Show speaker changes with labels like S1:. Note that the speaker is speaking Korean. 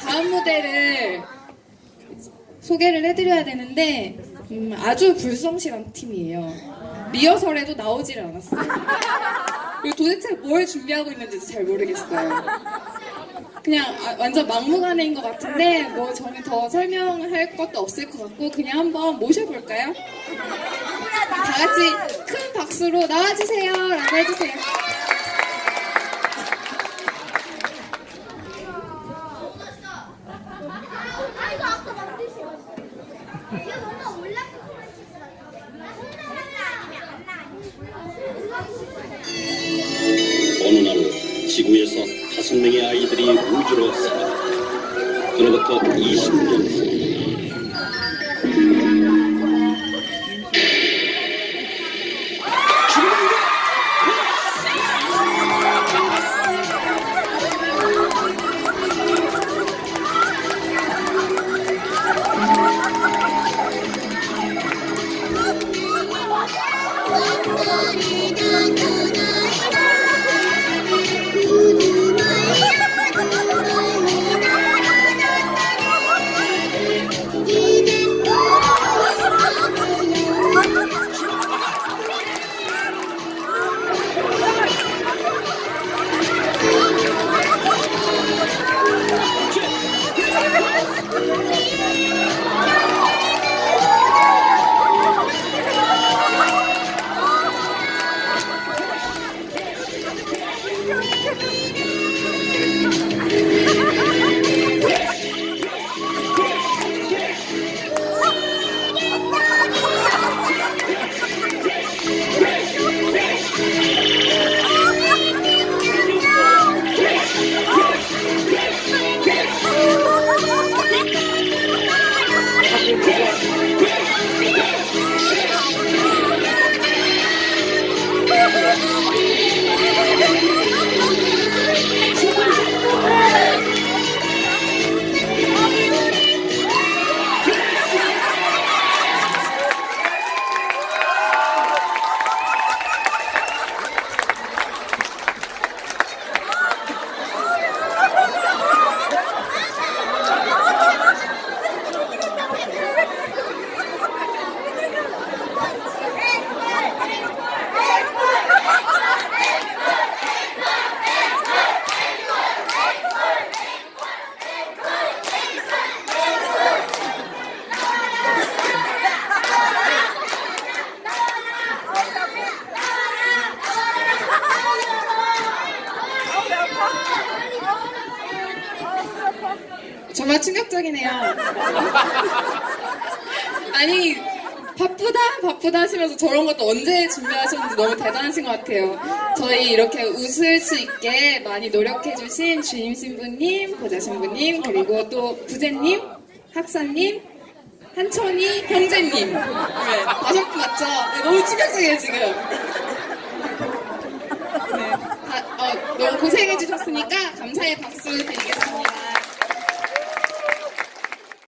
S1: 다음 무대를 소개를 해드려야 되는데 음, 아주 불성실한 팀이에요. 리허설에도 나오질 않았어요. 그리고 도대체 뭘 준비하고 있는지 잘 모르겠어요. 그냥 아, 완전 막무가내인 것 같은데 뭐 저는 더 설명할 것도 없을 것 같고 그냥 한번 모셔볼까요? 다 같이 큰 박수로 나와주세요 라고 해주세요.
S2: 지구에서 다섯 명의 아이들이 우주로 사라. 그로부터 20년 후
S1: 정말 충격적이네요. 아니 바쁘다 바쁘다 하시면서 저런 것도 언제 준비하셨는지 너무 대단하신 것 같아요. 저희 이렇게 웃을 수 있게 많이 노력해주신 주임 신부님, 보좌 신부님 그리고 또 부제님, 학사님, 한천이 형제님 네, 다섯 분 맞죠? 네, 너무 충격적이에요 지금. 네, 다, 어, 너무 고생해주셨으니까 감사의 박수 드리겠습니다.